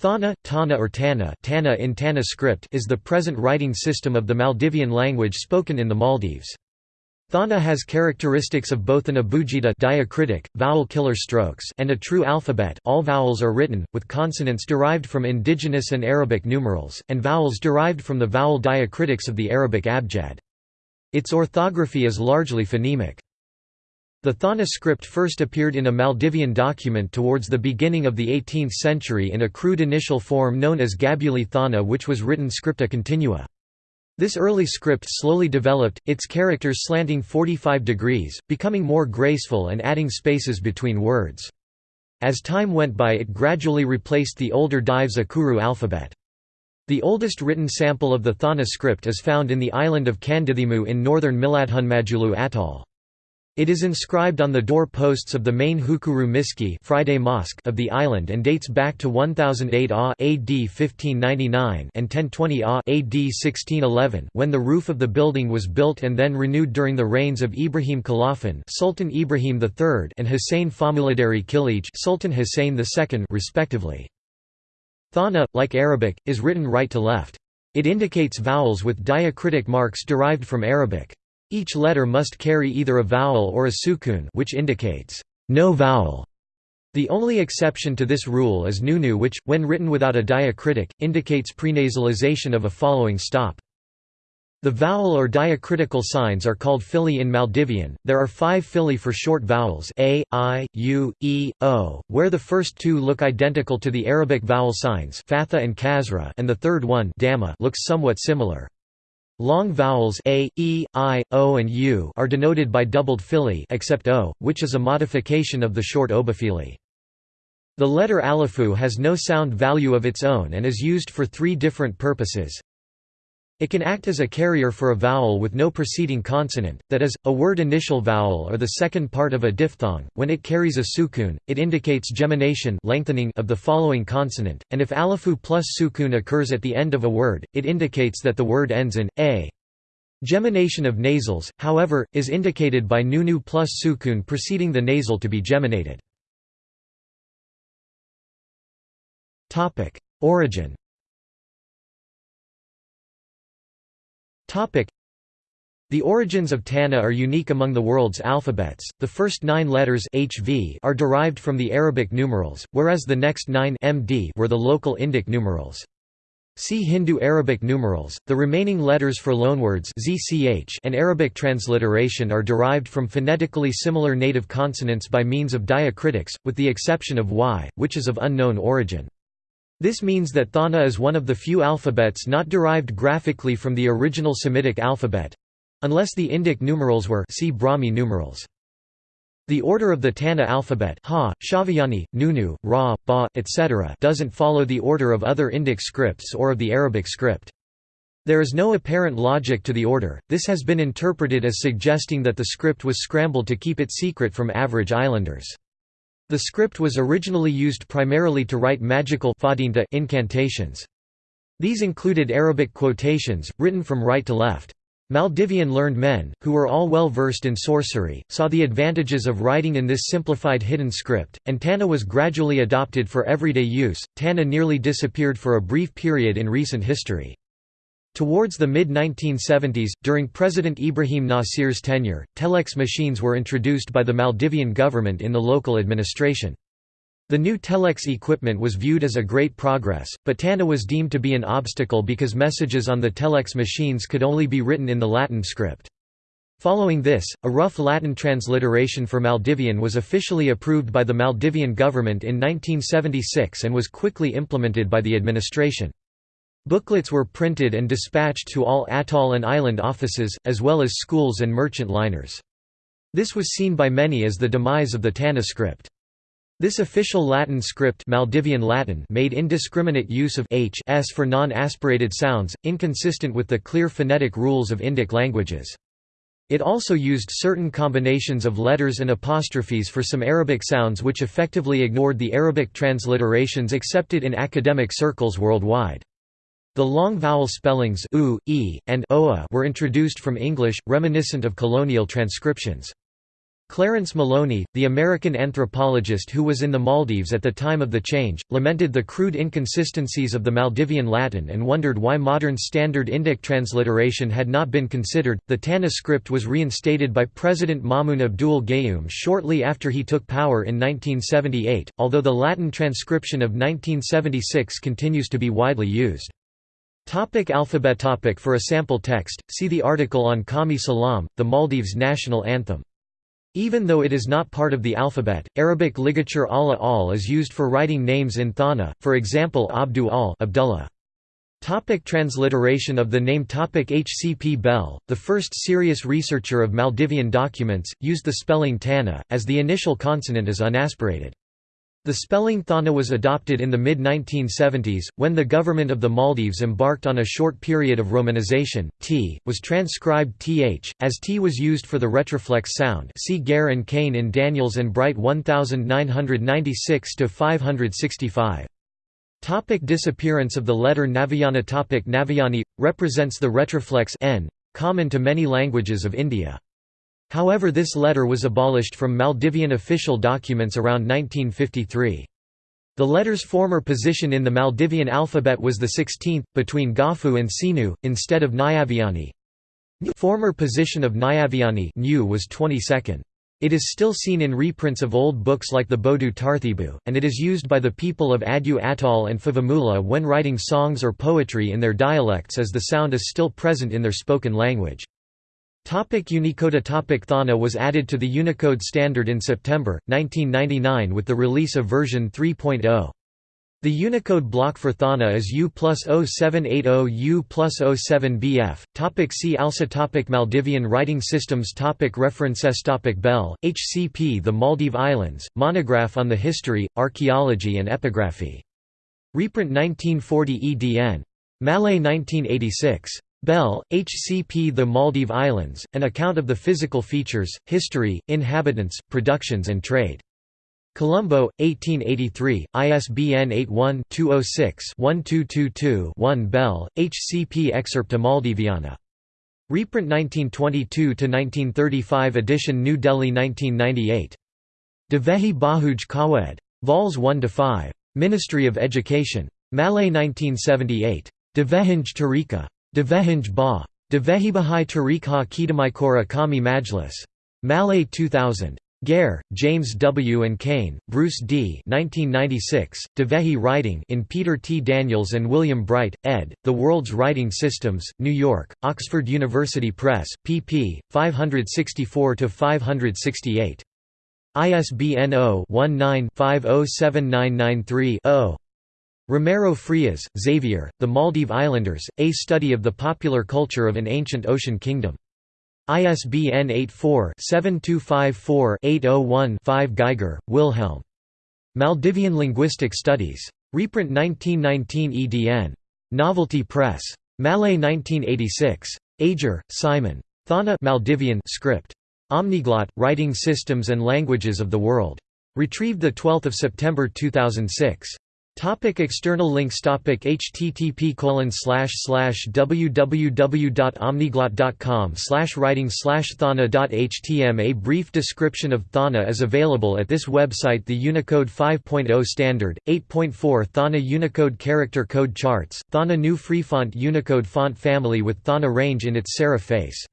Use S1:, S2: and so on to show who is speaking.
S1: Thana, Tana or Tana, Tana in Tana script is the present writing system of the Maldivian language spoken in the Maldives. Thana has characteristics of both an abugida diacritic, vowel killer strokes and a true alphabet all vowels are written, with consonants derived from indigenous and Arabic numerals, and vowels derived from the vowel diacritics of the Arabic abjad. Its orthography is largely phonemic. The Thana script first appeared in a Maldivian document towards the beginning of the 18th century in a crude initial form known as Gabuli Thana which was written scripta continua. This early script slowly developed, its characters slanting 45 degrees, becoming more graceful and adding spaces between words. As time went by it gradually replaced the older Dhives Akuru alphabet. The oldest written sample of the Thana script is found in the island of Kandithimu in northern Miladhunmadulu atoll. It is inscribed on the door posts of the main Hukuru Miski Friday Mosque of the island and dates back to 1008 AH AD 1599 and 1020 AH AD 1611 when the roof of the building was built and then renewed during the reigns of Ibrahim Kalaafaan Sultan Ibrahim III and Hussein Famulidari Kilij Sultan Hussein II respectively. Thana, like Arabic, is written right to left. It indicates vowels with diacritic marks derived from Arabic. Each letter must carry either a vowel or a sukun which indicates no vowel. The only exception to this rule is nunu which, when written without a diacritic, indicates prenasalization of a following stop. The vowel or diacritical signs are called fili in Maldivian. There are five fili for short vowels a, i, u, e, o, where the first two look identical to the Arabic vowel signs fatha and kasra, and the third one looks somewhat similar. Long vowels a, e, i, o and u are denoted by doubled fili except o, which is a modification of the short obofili. The letter alifu has no sound value of its own and is used for three different purposes. It can act as a carrier for a vowel with no preceding consonant, that is, a word initial vowel or the second part of a diphthong. When it carries a sukun, it indicates gemination lengthening of the following consonant, and if alifu plus sukun occurs at the end of a word, it indicates that the word ends in a. Gemination of nasals, however, is indicated by nunu plus sukun preceding the nasal to be geminated. Origin The origins of Tana are unique among the world's alphabets. The first nine letters HV are derived from the Arabic numerals, whereas the next nine MD were the local Indic numerals. See Hindu-Arabic numerals. The remaining letters for loanwords ZCH and Arabic transliteration are derived from phonetically similar native consonants by means of diacritics, with the exception of Y, which is of unknown origin. This means that Thana is one of the few alphabets not derived graphically from the original Semitic alphabet—unless the Indic numerals were see Brahmi numerals. The order of the Tana alphabet ha, Shaviyani, Nunu, Ra, Ba, etc. doesn't follow the order of other Indic scripts or of the Arabic script. There is no apparent logic to the order, this has been interpreted as suggesting that the script was scrambled to keep it secret from average islanders. The script was originally used primarily to write magical incantations. These included Arabic quotations, written from right to left. Maldivian learned men, who were all well versed in sorcery, saw the advantages of writing in this simplified hidden script, and Tana was gradually adopted for everyday use. Tana nearly disappeared for a brief period in recent history. Towards the mid-1970s, during President Ibrahim Nasir's tenure, telex machines were introduced by the Maldivian government in the local administration. The new telex equipment was viewed as a great progress, but TANA was deemed to be an obstacle because messages on the telex machines could only be written in the Latin script. Following this, a rough Latin transliteration for Maldivian was officially approved by the Maldivian government in 1976 and was quickly implemented by the administration. Booklets were printed and dispatched to all atoll and island offices, as well as schools and merchant liners. This was seen by many as the demise of the Tana script. This official Latin script Maldivian Latin made indiscriminate use of h s for non-aspirated sounds, inconsistent with the clear phonetic rules of Indic languages. It also used certain combinations of letters and apostrophes for some Arabic sounds which effectively ignored the Arabic transliterations accepted in academic circles worldwide. The long vowel spellings u, e, and oa were introduced from English, reminiscent of colonial transcriptions. Clarence Maloney, the American anthropologist who was in the Maldives at the time of the change, lamented the crude inconsistencies of the Maldivian Latin and wondered why modern standard Indic transliteration had not been considered. The Tana script was reinstated by President Maumoon Abdul Gayoom shortly after he took power in 1978, although the Latin transcription of 1976 continues to be widely used. Topic alphabet topic For a sample text, see the article on Qawmi Salam, the Maldives national anthem. Even though it is not part of the alphabet, Arabic ligature Allah al is used for writing names in Thana, for example Abdu al Abdullah. Topic transliteration of the name Topic HCP Bell, the first serious researcher of Maldivian documents, used the spelling Tana, as the initial consonant is unaspirated. The spelling Thana was adopted in the mid-1970s, when the government of the Maldives embarked on a short period of romanization. T was transcribed th, as T was used for the retroflex sound. See Gair and Cain in Daniels and Bright 1996 565. Topic disappearance of the letter Navayana Topic Nyaviyani represents the retroflex n, common to many languages of India. However this letter was abolished from Maldivian official documents around 1953. The letter's former position in the Maldivian alphabet was the 16th, between Gafu and Sinu, instead of Nyaviyani. Former position of Nyaviyani was 22nd. It is still seen in reprints of old books like the Bodu Tarthibu, and it is used by the people of Addu Atoll and Fuvahmulah when writing songs or poetry in their dialects as the sound is still present in their spoken language. Topic Unicode Topic Thana was added to the Unicode standard in September, 1999 with the release of version 3.0. The Unicode block for Thana is U plus 0780 U plus 07 BF. Topic see also topic Maldivian writing systems topic References topic Bell, HCP The Maldive Islands, Monograph on the History, Archaeology and Epigraphy. Reprint 1940 EDN. Malé 1986. Bell, H.C.P. The Maldive Islands, An Account of the Physical Features, History, Inhabitants, Productions and Trade. Colombo, 1883, ISBN 81-206-1222-1 Bell, H.C.P. Excerpta Maldiviana. Reprint 1922–1935 edition New Delhi 1998. Devehi Bahuj Kawed. Vols 1–5. Ministry of Education. Malé 1978. Devehinj Tarika. Devehinj Ba. Devehibahai Tariqha Kidamaikora Kami Majlis. Malé 2000. Gair, James W. and Cain, Bruce D. 1996, Dhivehi Writing in Peter T. Daniels and William Bright, ed., The World's Writing Systems, New York, Oxford University Press, pp. 564–568. ISBN 0-19-507993-0. Romero Frias, Xavier, The Maldive Islanders, A Study of the Popular Culture of an Ancient Ocean Kingdom. ISBN 84-7254-801-5 Geiger, Wilhelm. Maldivian Linguistic Studies. Reprint 1919 EDN. Novelty Press. Malé 1986. Ager, Simon. Thana Maldivian script. Omniglot, Writing Systems and Languages of the World. Retrieved 12 September 2006. Topic external links topic http colon slash slash www.omniglot.com slash writing slash thana.htm A brief description of Thana is available at this website The Unicode 5.0 Standard, 8.4 Thana Unicode Character Code Charts, Thana New Freefont Unicode font family with Thana range in its serif face